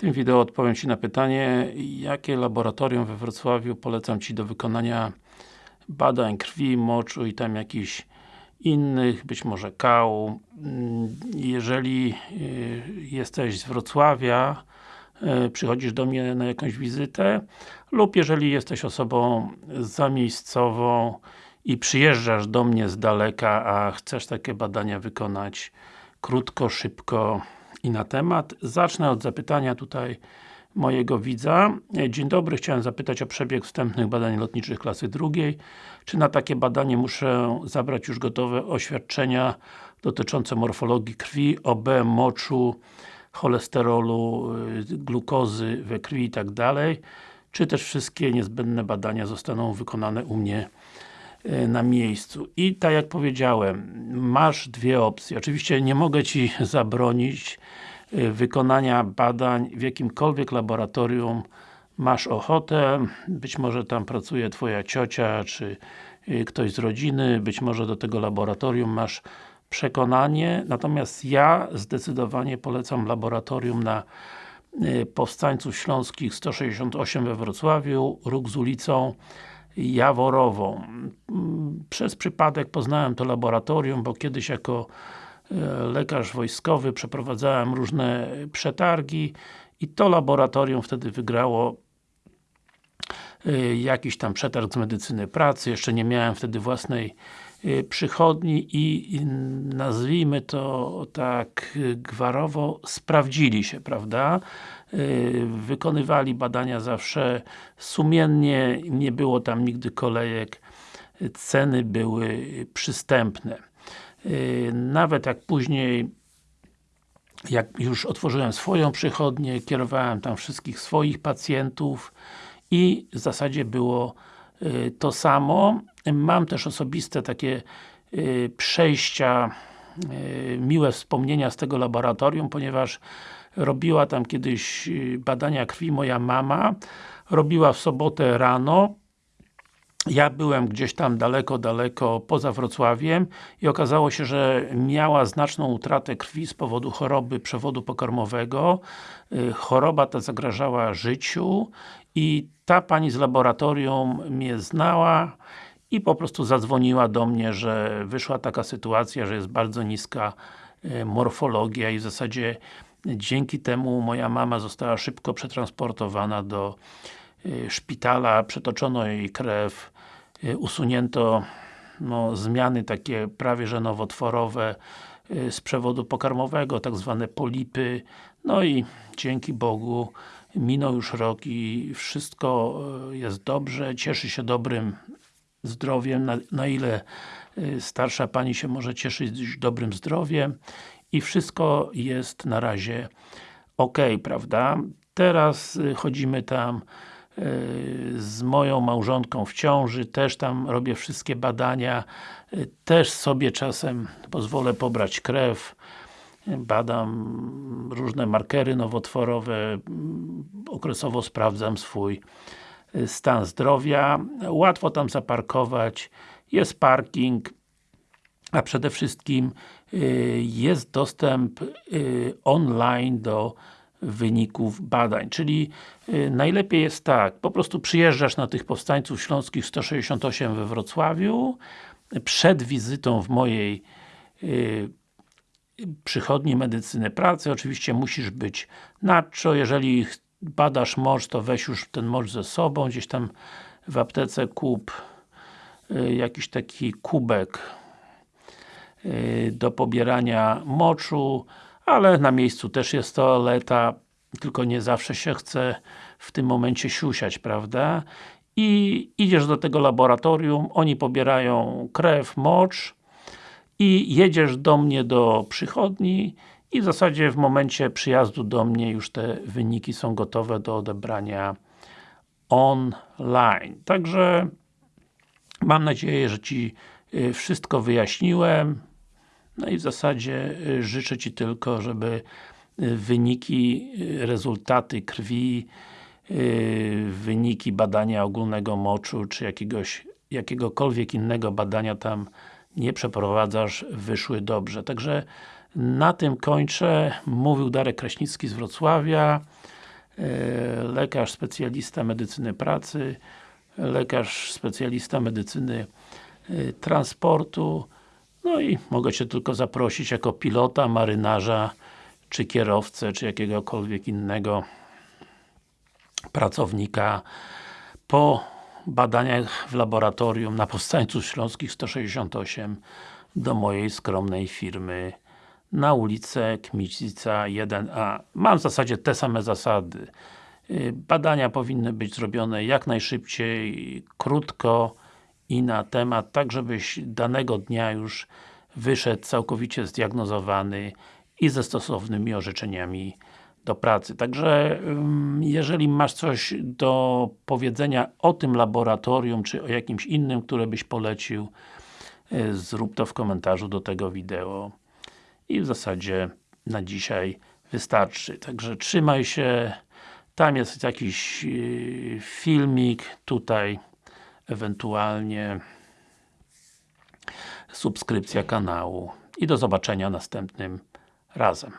tym wideo odpowiem Ci na pytanie, jakie laboratorium we Wrocławiu polecam Ci do wykonania badań krwi, moczu i tam jakichś innych, być może kału. Jeżeli y, jesteś z Wrocławia, y, przychodzisz do mnie na jakąś wizytę lub jeżeli jesteś osobą zamiejscową i przyjeżdżasz do mnie z daleka, a chcesz takie badania wykonać krótko, szybko i na temat. Zacznę od zapytania tutaj mojego widza. Dzień dobry, chciałem zapytać o przebieg wstępnych badań lotniczych klasy drugiej. Czy na takie badanie muszę zabrać już gotowe oświadczenia dotyczące morfologii krwi, OB, moczu, cholesterolu, y, glukozy we krwi i tak dalej? Czy też wszystkie niezbędne badania zostaną wykonane u mnie na miejscu. I tak jak powiedziałem, masz dwie opcje. Oczywiście nie mogę Ci zabronić Y, wykonania badań w jakimkolwiek laboratorium. Masz ochotę, być może tam pracuje Twoja ciocia, czy y, ktoś z rodziny, być może do tego laboratorium masz przekonanie, natomiast ja zdecydowanie polecam laboratorium na Powstańców Śląskich 168 we Wrocławiu, róg z ulicą Jaworową. Przez przypadek poznałem to laboratorium, bo kiedyś jako lekarz wojskowy, przeprowadzałem różne przetargi i to laboratorium wtedy wygrało jakiś tam przetarg z medycyny pracy, jeszcze nie miałem wtedy własnej y, przychodni i nazwijmy to tak gwarowo, sprawdzili się, prawda? Y, wykonywali badania zawsze sumiennie, nie było tam nigdy kolejek, ceny były przystępne. Y, nawet jak później jak już otworzyłem swoją przychodnię, kierowałem tam wszystkich swoich pacjentów i w zasadzie było y, to samo. Mam też osobiste takie y, przejścia, miłe wspomnienia z tego laboratorium, ponieważ robiła tam kiedyś badania krwi moja mama, robiła w sobotę rano, ja byłem gdzieś tam daleko, daleko poza Wrocławiem i okazało się, że miała znaczną utratę krwi z powodu choroby przewodu pokarmowego. Y, choroba ta zagrażała życiu i ta pani z laboratorium mnie znała i po prostu zadzwoniła do mnie, że wyszła taka sytuacja, że jest bardzo niska y, morfologia i w zasadzie dzięki temu moja mama została szybko przetransportowana do szpitala, przetoczono jej krew, y, usunięto no, zmiany takie prawie że nowotworowe y, z przewodu pokarmowego, tak zwane polipy, no i dzięki Bogu minął już rok i wszystko jest dobrze, cieszy się dobrym zdrowiem, na, na ile starsza Pani się może cieszyć dobrym zdrowiem i wszystko jest na razie ok, prawda? Teraz chodzimy tam z moją małżonką w ciąży, też tam robię wszystkie badania, też sobie czasem pozwolę pobrać krew, badam różne markery nowotworowe, okresowo sprawdzam swój stan zdrowia, łatwo tam zaparkować, jest parking, a przede wszystkim y, jest dostęp y, online do wyników badań, czyli y, najlepiej jest tak, po prostu przyjeżdżasz na tych powstańców śląskich 168 we Wrocławiu, przed wizytą w mojej y, przychodni medycyny pracy, oczywiście musisz być nacho, jeżeli badasz mocz, to weź już ten mocz ze sobą, gdzieś tam w aptece kup y, jakiś taki kubek do pobierania moczu, ale na miejscu też jest toaleta, tylko nie zawsze się chce w tym momencie siusiać, prawda? I idziesz do tego laboratorium, oni pobierają krew, mocz i jedziesz do mnie do przychodni i w zasadzie w momencie przyjazdu do mnie już te wyniki są gotowe do odebrania online. Także mam nadzieję, że Ci y, wszystko wyjaśniłem. No i w zasadzie y, życzę Ci tylko, żeby y, wyniki, y, rezultaty krwi, wyniki badania ogólnego moczu, czy jakiegoś, jakiegokolwiek innego badania tam nie przeprowadzasz, wyszły dobrze. Także na tym kończę. Mówił Darek Kraśnicki z Wrocławia. lekarz specjalista medycyny pracy, lekarz specjalista medycyny transportu, no i mogę Cię tylko zaprosić jako pilota, marynarza, czy kierowcę, czy jakiegokolwiek innego pracownika po badaniach w laboratorium na Powstańców Śląskich 168 do mojej skromnej firmy na ulicę Kmicica 1A. Mam w zasadzie te same zasady. Y, Badania powinny być zrobione jak najszybciej, krótko i na temat, tak żebyś danego dnia już wyszedł całkowicie zdiagnozowany i ze stosownymi orzeczeniami do pracy. Także jeżeli masz coś do powiedzenia o tym laboratorium, czy o jakimś innym, które byś polecił, y, zrób to w komentarzu do tego wideo. I w zasadzie na dzisiaj wystarczy. Także trzymaj się. Tam jest jakiś yy, filmik, tutaj ewentualnie subskrypcja kanału i do zobaczenia następnym razem.